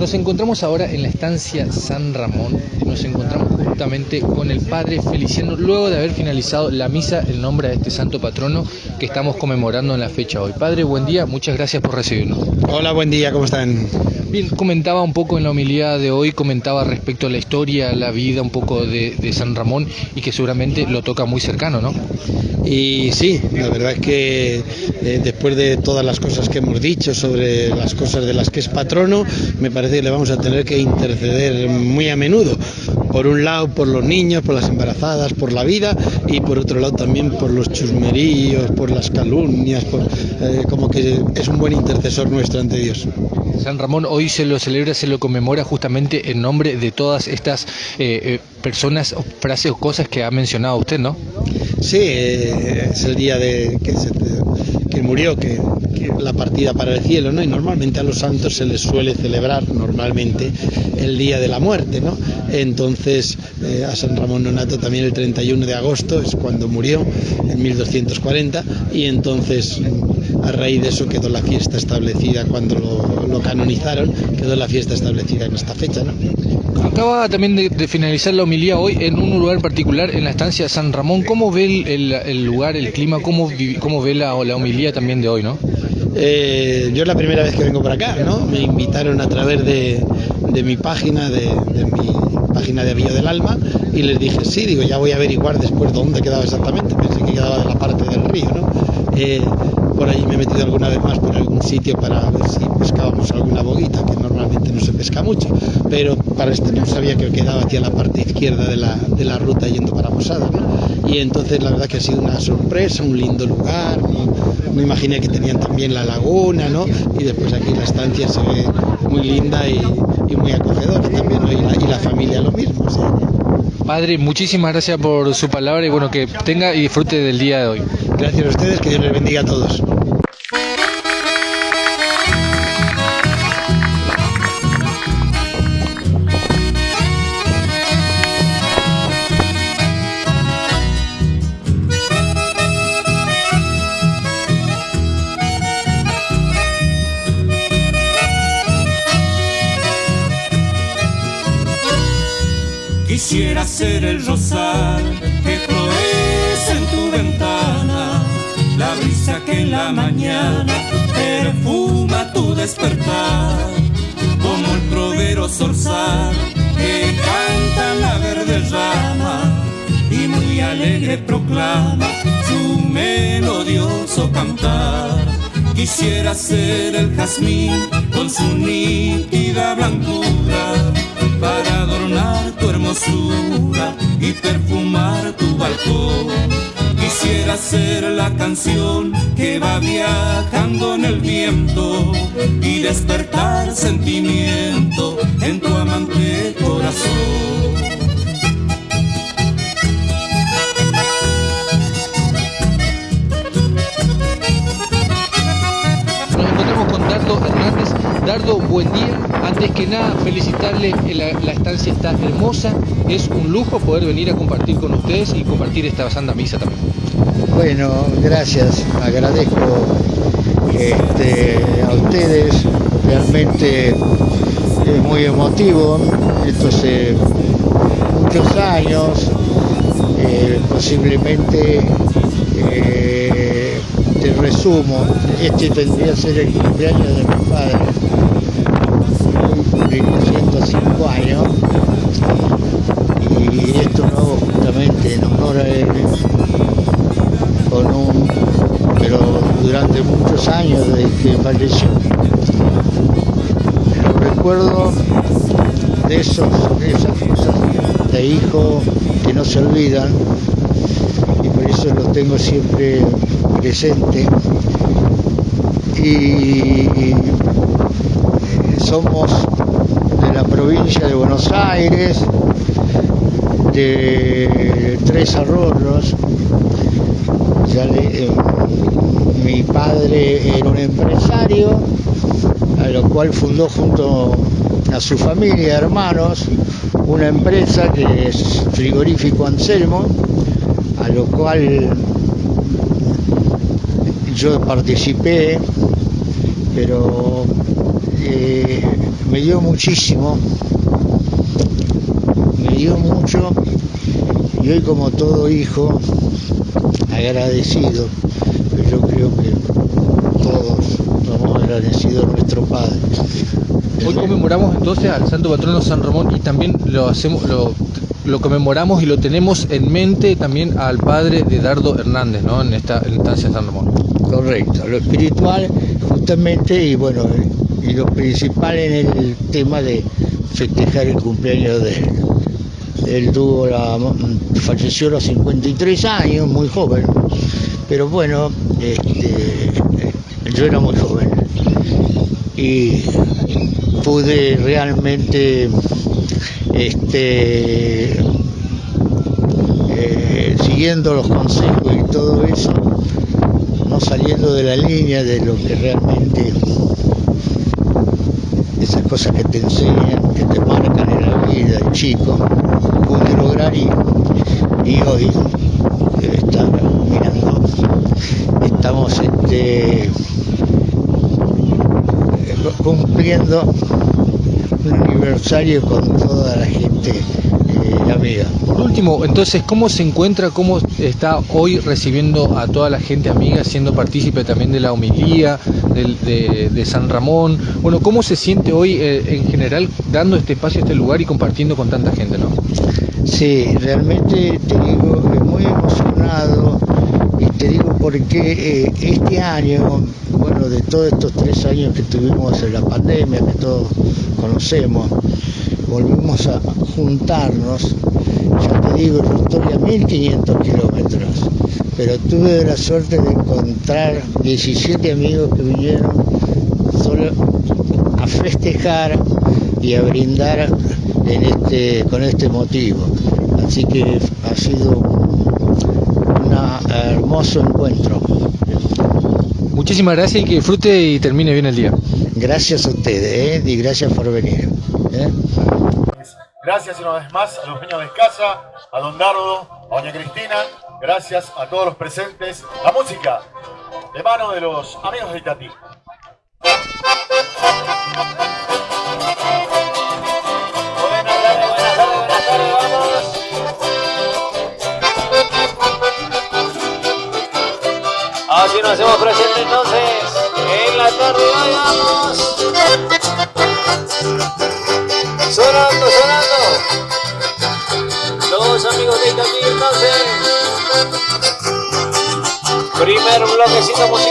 Nos encontramos ahora en la estancia San Ramón, nos encontramos justamente con el padre Feliciano, luego de haber finalizado la misa en nombre de este santo patrono que estamos conmemorando en la fecha hoy. Padre, buen día, muchas gracias por recibirnos. Hola, buen día, ¿cómo están? Bien, comentaba un poco en la homilía de hoy, comentaba respecto a la historia, la vida un poco de, de San Ramón y que seguramente lo toca muy cercano, ¿no? Y sí, la verdad es que eh, después de todas las cosas que hemos dicho sobre las cosas de las que es patrono, me parece que le vamos a tener que interceder muy a menudo. Por un lado por los niños, por las embarazadas, por la vida y por otro lado también por los chusmeríos, por las calumnias, por, eh, como que es un buen intercesor nuestro ante Dios. San Ramón hoy se lo celebra, se lo conmemora justamente en nombre de todas estas eh, personas, frases o cosas que ha mencionado usted, ¿no? Sí, es el día de que se que murió, que, la partida para el cielo, ¿no? Y normalmente a los santos se les suele celebrar normalmente el día de la muerte, ¿no? Entonces eh, a San Ramón Nonato también el 31 de agosto es cuando murió, en 1240, y entonces a raíz de eso quedó la fiesta establecida cuando lo, canonizaron, quedó la fiesta establecida en esta fecha, ¿no? Acaba también de, finalizar la homilía hoy en un lugar particular, en la estancia San Ramón. ¿Cómo ve el, lugar, el clima? ¿Cómo, cómo ve la, la homilía también de hoy, no? Eh, yo es la primera vez que vengo por acá, ¿no? Me invitaron a través de, mi página, de, mi página de Villa del Alma, y les dije, sí, digo, ya voy a averiguar después dónde quedaba exactamente. Pensé que quedaba de la parte del río, ¿no? Eh, por ahí me he metido alguna vez más por algún sitio para ver si pescábamos alguna boguita, que normalmente no se pesca mucho, pero para este no sabía que quedaba hacia la parte izquierda de la, de la ruta yendo para Posada, ¿no? Y entonces la verdad que ha sido una sorpresa, un lindo lugar, me imaginé que tenían también la laguna, ¿no? Y después aquí la estancia se ve muy linda y, muy acogedora también, ¿no? y, la, y la familia lo mismo. Padre, muchísimas gracias por su palabra y bueno, que tenga y disfrute del día de hoy. Gracias a ustedes, que Dios les bendiga a todos. Ser el rosal que florece en tu ventana, la brisa que en la mañana perfuma tu despertar, como el trovero zorzal que canta la verde rama y muy alegre proclama su melodioso cantar. Quisiera ser el jazmín con su nítida blancura y perfumar tu balcón. Quisiera ser la canción que va viajando en el viento y despertar sentimiento en tu amante corazón. Dardo, buen día. Antes que nada, felicitarle, la, la, estancia está hermosa. Es un lujo poder venir a compartir con ustedes y compartir esta santa misa también. Bueno, gracias. Agradezco este, a ustedes. Realmente es muy emotivo. Esto hace muchos años. Eh, posiblemente eh, te resumo, este tendría que ser el cumpleaños de mi padre, hoy 105 años, y esto lo hago justamente en honor a él, con un, pero durante muchos años desde que falleció. Recuerdo de, esos, de esas cosas de hijo que no se olvidan, y por eso lo tengo siempre presente y somos de la provincia de Buenos Aires, de Tres Arroyos. Eh, mi padre era un empresario, a lo cual fundó junto a su familia, hermanos, una empresa que es Frigorífico Anselmo, a lo cual yo participé, pero eh, me dio muchísimo, me dio mucho y hoy como todo hijo agradecido, yo creo que todos somos agradecidos a nuestro Padre. Hoy conmemoramos entonces al Santo Patrono San Ramón y también lo hacemos, lo, lo conmemoramos y lo tenemos en mente también al padre de Dardo Hernández, ¿no? En esta instancia San Ramón. Correcto, lo espiritual justamente y bueno, y lo principal en el tema de festejar el cumpleaños de él. Él tuvo la, falleció a los 53 años, muy joven, pero bueno, este, yo era muy joven y pude realmente este, eh, siguiendo los consejos y todo eso, no saliendo de la línea de lo que realmente esas cosas que te enseñan, que te marcan en la vida, chico, pude lograr y, hoy debe estar mirando, estamos este, cumpliendo un aniversario con toda la gente eh, amiga. Por último, entonces, ¿cómo se encuentra, cómo está hoy recibiendo a toda la gente amiga, siendo partícipe también de la homilía de, de San Ramón? Bueno, ¿cómo se siente hoy eh, en general dando este espacio a este lugar y compartiendo con tanta gente, no? Sí, realmente te digo, eh, muy emocionado te digo porque eh, este año, bueno, de todos estos tres años que tuvimos en la pandemia, que todos conocemos, volvimos a juntarnos, ya te digo, yo estoy a 1500 kilómetros, pero tuve la suerte de encontrar 17 amigos que vinieron solo a festejar y a brindar en este, con este motivo. Así que ha sido un hermoso encuentro. Muchísimas gracias y que disfrute y termine bien el día. Gracias a ustedes ¿eh? y gracias por venir. ¿eh? Gracias una vez más a los peños de casa, a Don Dardo, a Doña Cristina. Gracias a todos los presentes. La música de mano de los amigos de Itatí. Nos hacemos presente entonces. En la tarde hoy vamos. Sonando, sonando. Los amigos de Itatí entonces. Primer bloquecito musical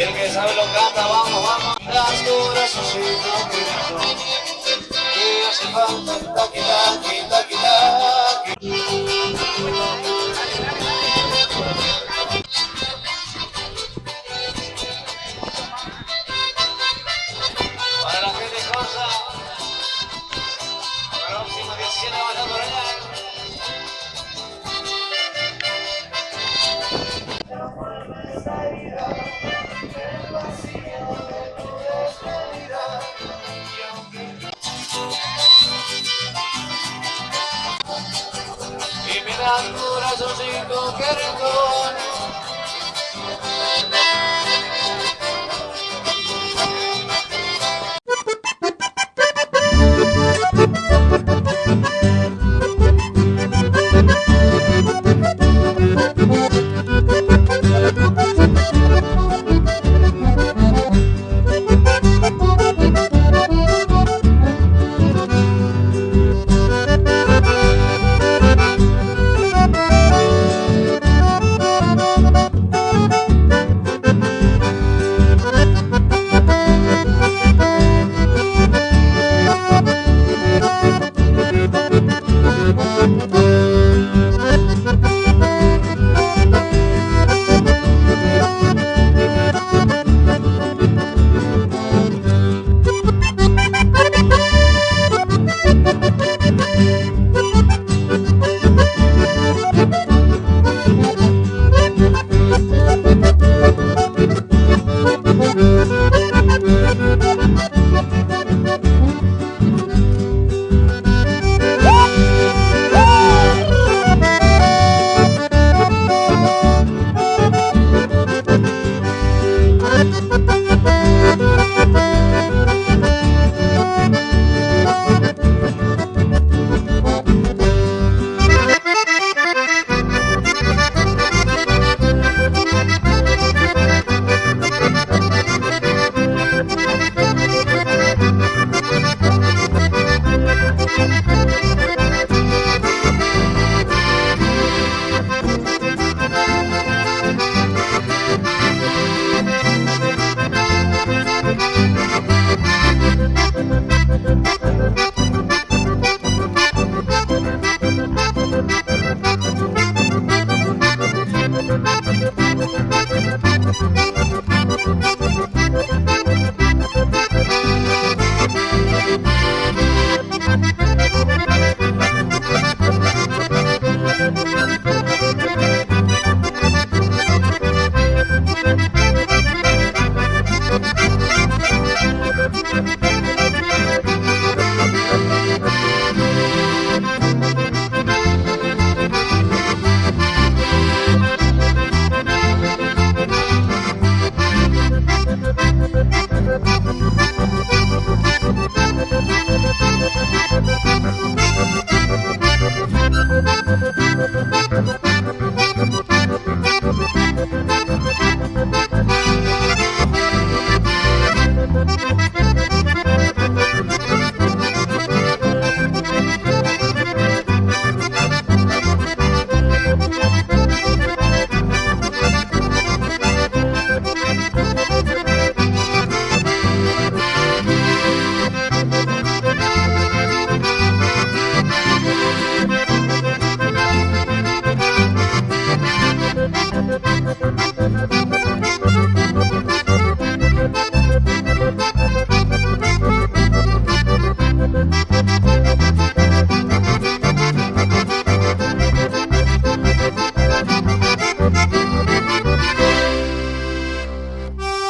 Y el que sabe lo canta, vamos, vamos. Las corazoncitos mirando. Que hace falta el taqui, taqui, taqui. Para la gente Cosa. Próximo 17 va a por allá. Y me corazoncito que rincón. Thank you.